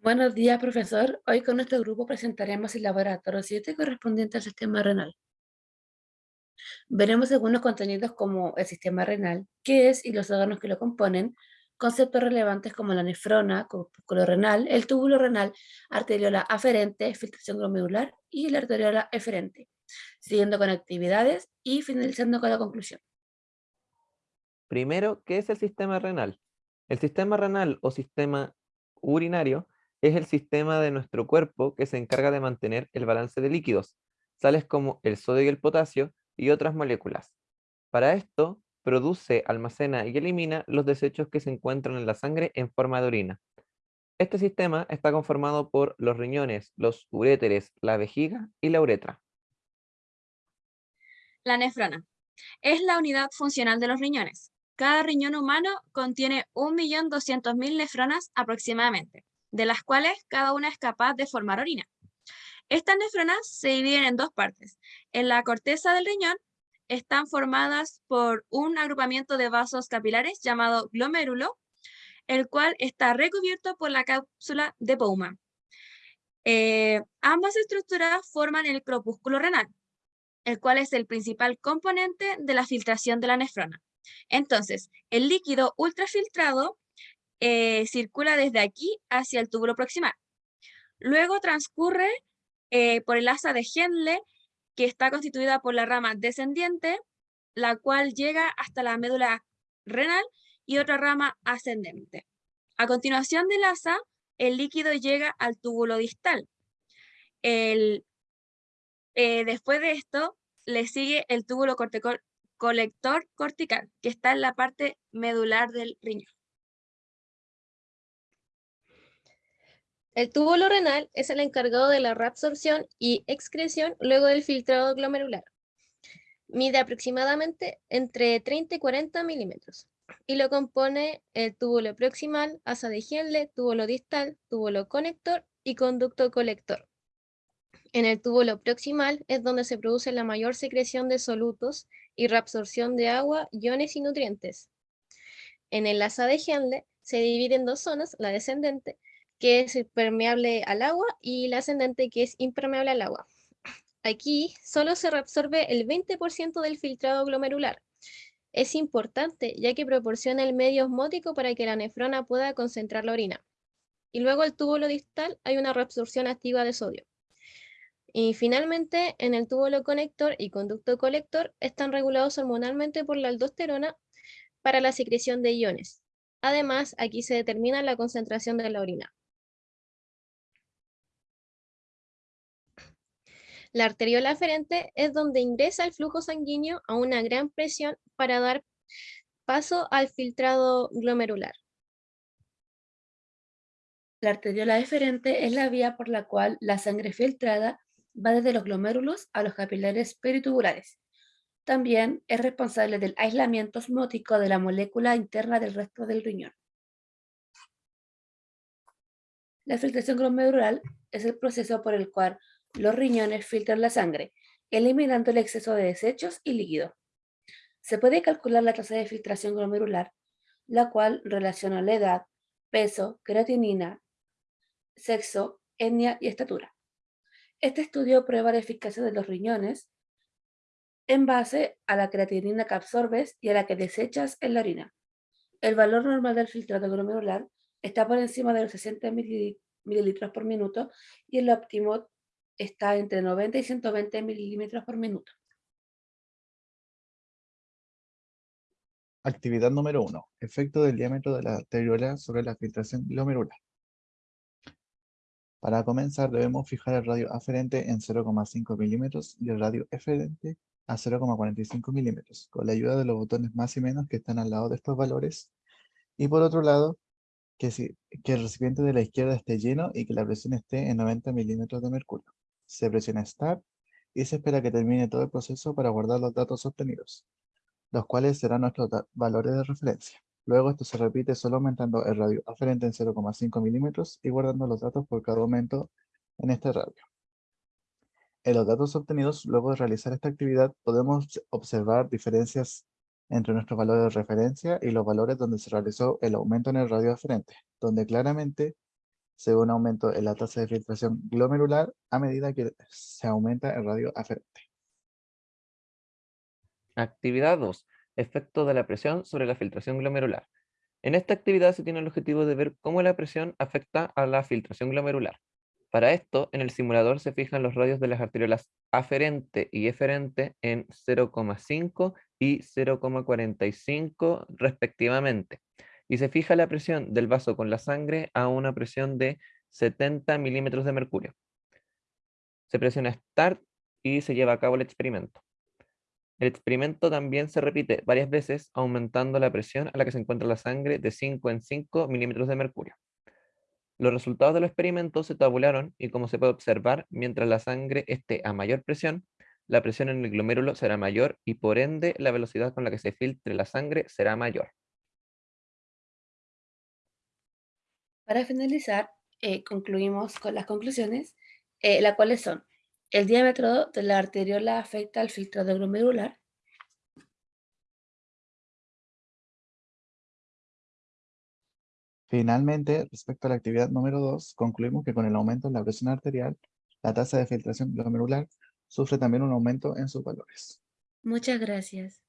Buenos días, profesor. Hoy con nuestro grupo presentaremos el laboratorio 7 correspondiente al sistema renal. Veremos algunos contenidos como el sistema renal, qué es y los órganos que lo componen, conceptos relevantes como la nefrona, corpúsculo renal, el túbulo renal, arteriola aferente, filtración glomerular y la arteriola eferente, siguiendo con actividades y finalizando con la conclusión. Primero, ¿qué es el sistema renal? El sistema renal o sistema urinario es el sistema de nuestro cuerpo que se encarga de mantener el balance de líquidos, tales como el sodio y el potasio y otras moléculas. Para esto, produce, almacena y elimina los desechos que se encuentran en la sangre en forma de orina. Este sistema está conformado por los riñones, los uréteres, la vejiga y la uretra. La nefrona es la unidad funcional de los riñones. Cada riñón humano contiene 1.200.000 nefronas aproximadamente de las cuales cada una es capaz de formar orina. Estas nefronas se dividen en dos partes. En la corteza del riñón están formadas por un agrupamiento de vasos capilares llamado glomérulo, el cual está recubierto por la cápsula de Bowman. Eh, ambas estructuras forman el corpúsculo renal, el cual es el principal componente de la filtración de la nefrona. Entonces, el líquido ultrafiltrado eh, circula desde aquí hacia el túbulo proximal. Luego transcurre eh, por el asa de Henle, que está constituida por la rama descendiente, la cual llega hasta la médula renal y otra rama ascendente. A continuación del asa, el líquido llega al túbulo distal. El, eh, después de esto, le sigue el túbulo colector cortical, que está en la parte medular del riñón. El túbulo renal es el encargado de la reabsorción y excreción luego del filtrado glomerular. Mide aproximadamente entre 30 y 40 milímetros y lo compone el túbulo proximal, asa de Henle, túbulo distal, túbulo conector y conducto colector. En el túbulo proximal es donde se produce la mayor secreción de solutos y reabsorción de agua, iones y nutrientes. En el asa de Henle se divide en dos zonas, la descendente, que es permeable al agua, y la ascendente, que es impermeable al agua. Aquí solo se reabsorbe el 20% del filtrado glomerular. Es importante, ya que proporciona el medio osmótico para que la nefrona pueda concentrar la orina. Y luego el túbulo distal hay una reabsorción activa de sodio. Y finalmente, en el túbulo conector y conducto colector están regulados hormonalmente por la aldosterona para la secreción de iones. Además, aquí se determina la concentración de la orina. La arteriola aferente es donde ingresa el flujo sanguíneo a una gran presión para dar paso al filtrado glomerular. La arteriola eferente es la vía por la cual la sangre filtrada va desde los glomérulos a los capilares peritubulares. También es responsable del aislamiento osmótico de la molécula interna del resto del riñón. La filtración glomerular es el proceso por el cual los riñones filtran la sangre, eliminando el exceso de desechos y líquido. Se puede calcular la tasa de filtración glomerular, la cual relaciona la edad, peso, creatinina, sexo, etnia y estatura. Este estudio prueba la eficacia de los riñones en base a la creatinina que absorbes y a la que desechas en la orina. El valor normal del filtrado glomerular está por encima de los 60 mililitros por minuto y el óptimo está entre 90 y 120 milímetros por minuto. Actividad número 1. Efecto del diámetro de la arteriola sobre la filtración glomerular. Para comenzar debemos fijar el radio aferente en 0,5 milímetros y el radio eferente a 0,45 milímetros, con la ayuda de los botones más y menos que están al lado de estos valores. Y por otro lado, que, que el recipiente de la izquierda esté lleno y que la presión esté en 90 milímetros de mercurio se presiona Start y se espera que termine todo el proceso para guardar los datos obtenidos, los cuales serán nuestros valores de referencia. Luego esto se repite solo aumentando el radio aferente en 0,5 milímetros y guardando los datos por cada aumento en este radio. En los datos obtenidos, luego de realizar esta actividad, podemos observar diferencias entre nuestros valores de referencia y los valores donde se realizó el aumento en el radio aferente, donde claramente se ve un aumento en la tasa de filtración glomerular a medida que se aumenta el radio aferente. Actividad 2. Efecto de la presión sobre la filtración glomerular. En esta actividad se tiene el objetivo de ver cómo la presión afecta a la filtración glomerular. Para esto, en el simulador se fijan los radios de las arteriolas aferente y eferente en 0,5 y 0,45 respectivamente. Y se fija la presión del vaso con la sangre a una presión de 70 milímetros de mercurio. Se presiona Start y se lleva a cabo el experimento. El experimento también se repite varias veces, aumentando la presión a la que se encuentra la sangre de 5 en 5 milímetros de mercurio. Los resultados de los experimentos se tabularon y como se puede observar, mientras la sangre esté a mayor presión, la presión en el glomérulo será mayor y por ende la velocidad con la que se filtre la sangre será mayor. Para finalizar, eh, concluimos con las conclusiones, eh, las cuales son, el diámetro de la arteriola afecta al filtrado glomerular, Finalmente, respecto a la actividad número 2, concluimos que con el aumento en la presión arterial, la tasa de filtración glomerular sufre también un aumento en sus valores. Muchas gracias.